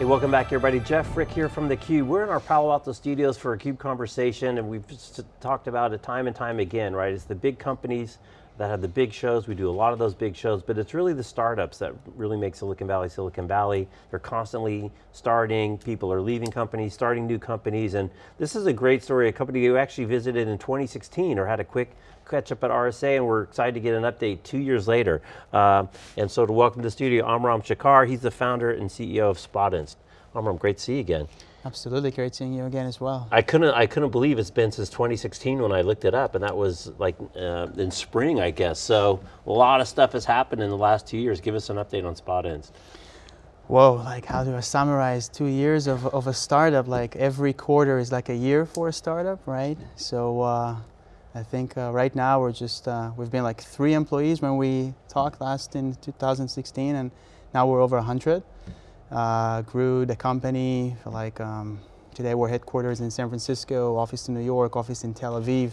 Hey, welcome back everybody. Jeff Frick here from theCUBE. We're in our Palo Alto studios for a CUBE conversation and we've talked about it time and time again, right? It's the big companies that have the big shows. We do a lot of those big shows, but it's really the startups that really make Silicon Valley, Silicon Valley. They're constantly starting, people are leaving companies, starting new companies, and this is a great story. A company you actually visited in 2016 or had a quick catch up at RSA and we're excited to get an update two years later. Uh, and so to welcome to the studio, Amiram Shachar, he's the founder and CEO of Spotinst. Amiram, great to see you again. Absolutely, great seeing you again as well. I couldn't, I couldn't believe it's been since 2016 when I looked it up, and that was like uh, in spring, I guess. So a lot of stuff has happened in the last two years. Give us an update on Spotinst. Whoa, like how do I summarize two years of, of a startup? Like every quarter is like a year for a startup, right? So uh, I think uh, right now we're just, uh, we've been like three employees when we talked last in 2016 and now we're over 100. Uh, grew the company like um, today we're headquarters in San Francisco, office in New York, office in Tel Aviv.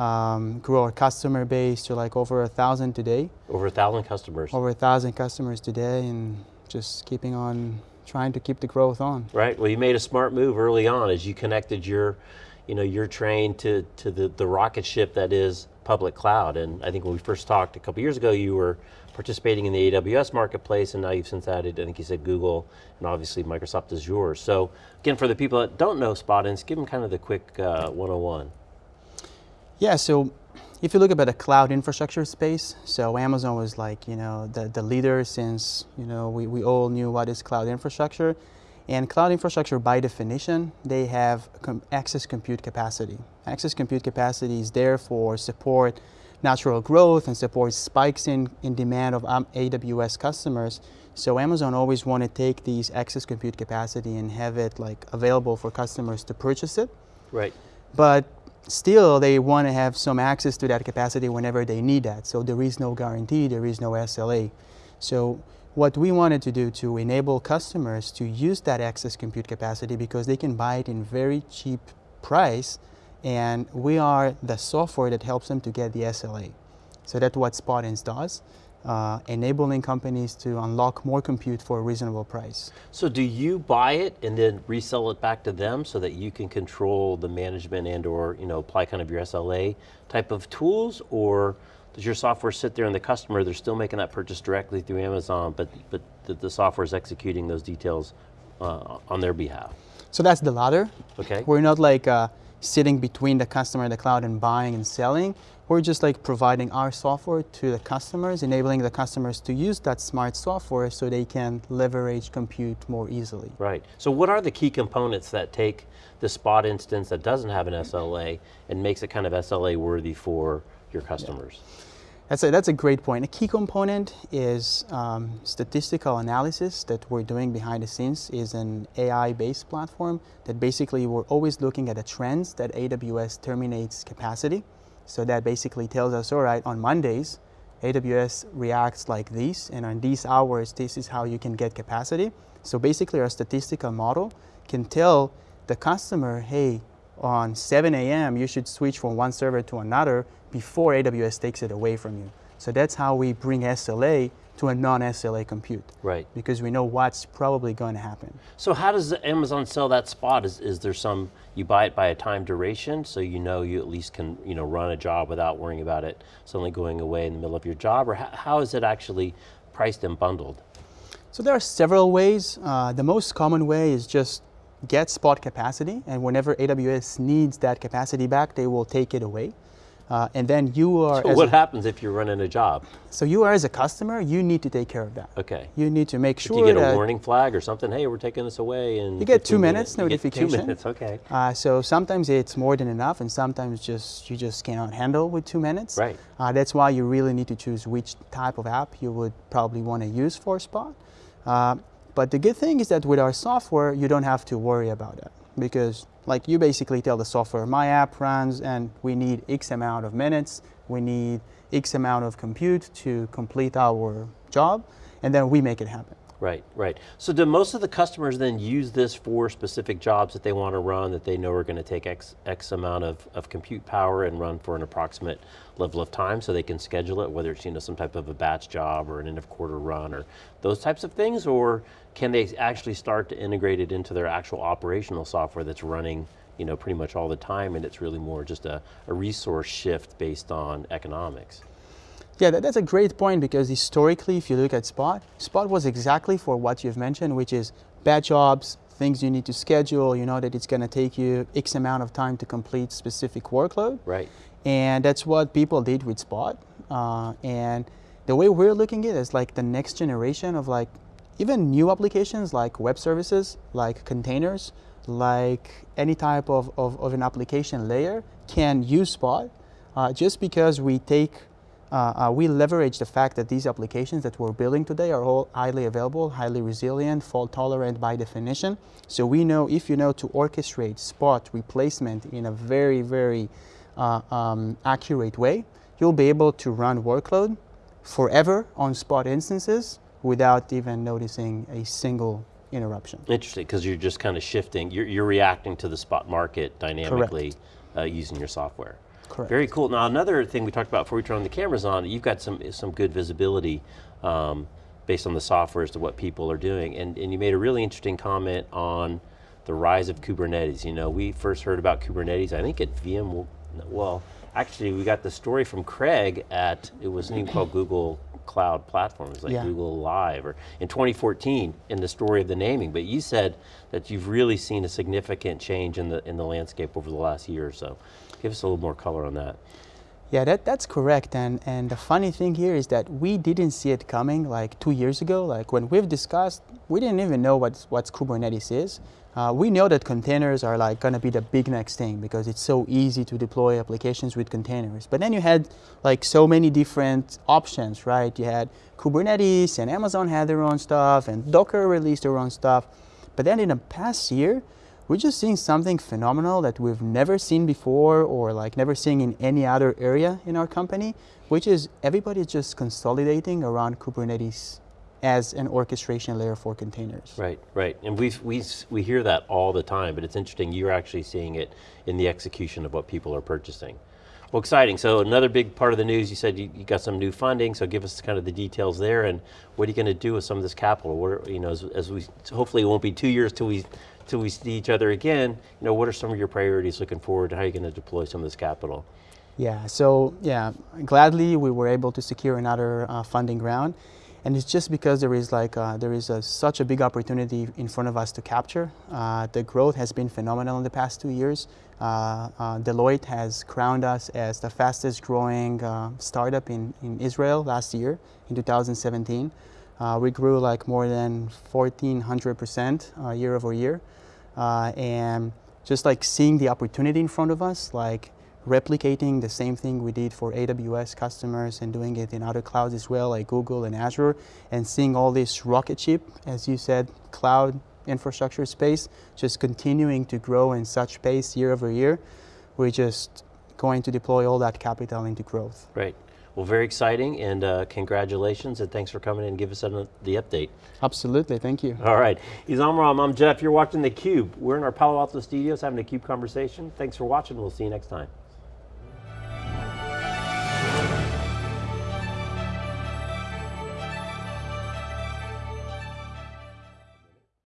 Um, grew our customer base to like over a thousand today. Over a thousand customers. Over a thousand customers today and just keeping on trying to keep the growth on. Right, well you made a smart move early on as you connected your you know, your train to, to the, the rocket ship that is public cloud. And I think when we first talked a couple years ago, you were participating in the AWS marketplace and now you've since added, I think you said Google and obviously Microsoft Azure. So again, for the people that don't know Spotinst, give them kind of the quick uh, 101. Yeah, so if you look at the cloud infrastructure space, so Amazon was like, you know, the, the leader since, you know, we, we all knew what is cloud infrastructure. And cloud infrastructure, by definition, they have com excess compute capacity. Access compute capacity is there for support natural growth and support spikes in, in demand of um, AWS customers. So Amazon always want to take these excess compute capacity and have it like available for customers to purchase it. Right. But still they want to have some access to that capacity whenever they need that. So there is no guarantee, there is no SLA. So what we wanted to do to enable customers to use that excess compute capacity because they can buy it in very cheap price and we are the software that helps them to get the SLA. So that's what Spotinst does, uh, enabling companies to unlock more compute for a reasonable price. So do you buy it and then resell it back to them so that you can control the management and or you know, apply kind of your SLA type of tools or does your software sit there and the customer, they're still making that purchase directly through Amazon, but, but the, the software is executing those details uh, on their behalf? So that's the latter. Okay. We're not like uh, sitting between the customer and the cloud and buying and selling. We're just like providing our software to the customers, enabling the customers to use that smart software so they can leverage compute more easily. Right, so what are the key components that take the spot instance that doesn't have an SLA and makes it kind of SLA worthy for your customers? Yeah. That's a, that's a great point. A key component is um, statistical analysis that we're doing behind the scenes is an AI-based platform that basically we're always looking at the trends that AWS terminates capacity. So that basically tells us, all right, on Mondays, AWS reacts like this, and on these hours, this is how you can get capacity. So basically our statistical model can tell the customer, hey, on 7 a.m., you should switch from one server to another before AWS takes it away from you. So that's how we bring SLA to a non-SLA compute. Right. Because we know what's probably going to happen. So how does Amazon sell that spot? Is, is there some, you buy it by a time duration, so you know you at least can you know, run a job without worrying about it suddenly going away in the middle of your job, or how, how is it actually priced and bundled? So there are several ways. Uh, the most common way is just get spot capacity, and whenever AWS needs that capacity back, they will take it away. Uh, and then you are. So what happens if you're running a job? So you are as a customer, you need to take care of that. Okay. You need to make sure. Do you get a warning flag or something? Hey, we're taking this away, and you get two minutes, minutes notification. two minutes, okay. Uh, so sometimes it's more than enough, and sometimes just you just cannot handle with two minutes. Right. Uh, that's why you really need to choose which type of app you would probably want to use for Spot. Uh, but the good thing is that with our software, you don't have to worry about that because like you basically tell the software, my app runs and we need X amount of minutes, we need X amount of compute to complete our job, and then we make it happen. Right, right. So do most of the customers then use this for specific jobs that they want to run that they know are going to take X, X amount of, of compute power and run for an approximate level of time so they can schedule it, whether it's you know, some type of a batch job or an end of quarter run or those types of things, or can they actually start to integrate it into their actual operational software that's running you know, pretty much all the time and it's really more just a, a resource shift based on economics? Yeah, that, that's a great point because historically, if you look at Spot, Spot was exactly for what you've mentioned, which is batch jobs, things you need to schedule, you know that it's going to take you X amount of time to complete specific workload. Right. And that's what people did with Spot. Uh, and the way we're looking at it is like the next generation of like even new applications like web services, like containers, like any type of, of, of an application layer can use Spot uh, just because we take uh, uh, we leverage the fact that these applications that we're building today are all highly available, highly resilient, fault tolerant by definition. So we know if you know to orchestrate spot replacement in a very, very uh, um, accurate way, you'll be able to run workload forever on spot instances without even noticing a single interruption. Interesting, because you're just kind of shifting, you're, you're reacting to the spot market dynamically uh, using your software. Correct. Very cool. Now another thing we talked about before we turned the cameras on, you've got some some good visibility um, based on the software as to what people are doing. And, and you made a really interesting comment on the rise of Kubernetes. You know, we first heard about Kubernetes, I think at VM, well, actually we got the story from Craig at, it was even called Google Cloud Platforms, like Yeah. Google Live, or in 2014 in the story of the naming, but you said that you've really seen a significant change in the, in the landscape over the last year or so. Give us a little more color on that. Yeah, that, that's correct. And, and the funny thing here is that we didn't see it coming like two years ago. Like when we've discussed, we didn't even know what, what Kubernetes is. Uh, we know that containers are like gonna be the big next thing because it's so easy to deploy applications with containers. But then you had like so many different options, right? You had Kubernetes and Amazon had their own stuff and Docker released their own stuff. But then in the past year, we're just seeing something phenomenal that we've never seen before or like never seen in any other area in our company, which is everybody's just consolidating around Kubernetes as an orchestration layer for containers. Right, right, and we we we hear that all the time, but it's interesting. You're actually seeing it in the execution of what people are purchasing. Well, exciting. So another big part of the news. You said you, you got some new funding. So give us kind of the details there, and what are you going to do with some of this capital? What are, you know, as, as we hopefully it won't be two years till we till we see each other again. You know, what are some of your priorities looking forward? How are you going to deploy some of this capital? Yeah, so yeah, gladly we were able to secure another uh, funding round. And it's just because there is like uh, there is a, such a big opportunity in front of us to capture. Uh, the growth has been phenomenal in the past two years. Uh, uh, Deloitte has crowned us as the fastest growing uh, startup in, in Israel last year in 2017. Uh, we grew like more than 1,400% uh, year over year. And just like seeing the opportunity in front of us, like replicating the same thing we did for AWS customers and doing it in other clouds as well, like Google and Azure, and seeing all this rocket ship, as you said, cloud infrastructure space, just continuing to grow in such pace year over year. We're just going to deploy all that capital into growth. Right. Well, very exciting, and uh, congratulations, and thanks for coming in and give us an, the update. Absolutely, thank you. All right, he's Amiram, I'm Jeff, you're watching theCUBE. We're in our Palo Alto studios having a CUBE conversation. Thanks for watching, we'll see you next time.